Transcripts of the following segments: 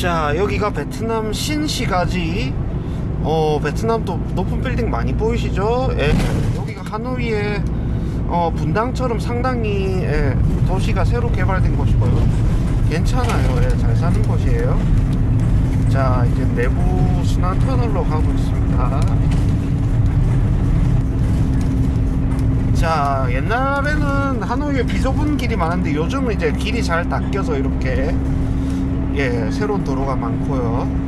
자 여기가 베트남 신시가지. 어 베트남도 높은 빌딩 많이 보이시죠? 예, 여기가 하노이의 어, 분당처럼 상당히 예, 도시가 새로 개발된 곳이고요 괜찮아요. 예, 잘 사는 곳이에요. 자 이제 내부 순환 터널로 가고 있습니다. 자 옛날에는 하노이에 비좁은 길이 많은데 요즘은 이제 길이 잘 닦여서 이렇게 예 새로운 도로가 많고요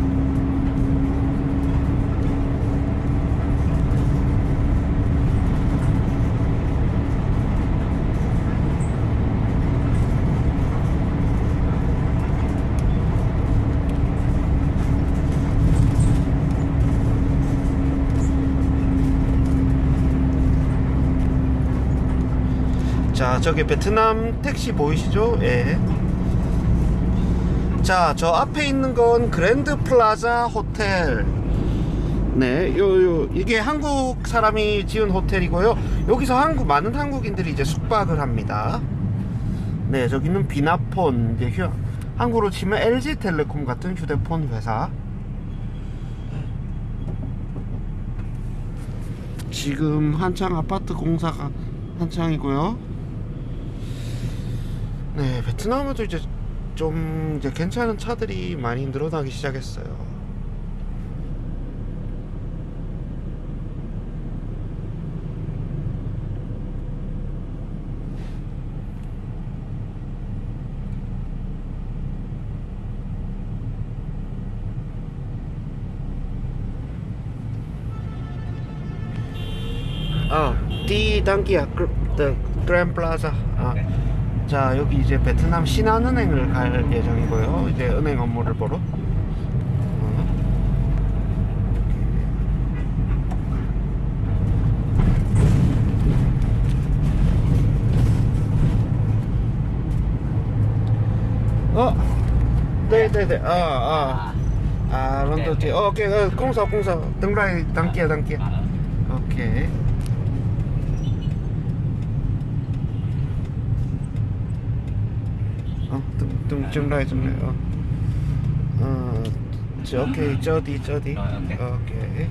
자 저기 베트남 택시 보이시죠? 예. 자 저 앞에 있는 건 그랜드 플라자 호텔 네, 요, 요, 이게 한국 사람이 지은 호텔이고요. 여기서 한국, 많은 한국인들이 이제 숙박을 합니다. 네, 저기는 비나폰, 이제 휴, 한국으로 치면 LG텔레콤 같은 휴대폰 회사. 지금 한창 아파트 공사가 한창이고요. 네, 베트남에도 이제 좀 이제 괜찮은 차들이 많이 늘어나기 시작했어요. 아, 디 단기야, 그, 그, 그랜 플라 자. 아. 자, 여기 이제 베트남 신한은행을 갈 예정이고요. 이제 은행 업무를 보러. 어. 어, 네, 네, 네, 아, 아, kia, đằng kia, ok. 어, 등, 등, 좀 라이, 좀 라이, 어. 어, 저, 오케이, 저디, 저디. Rồi, ok. 오케이.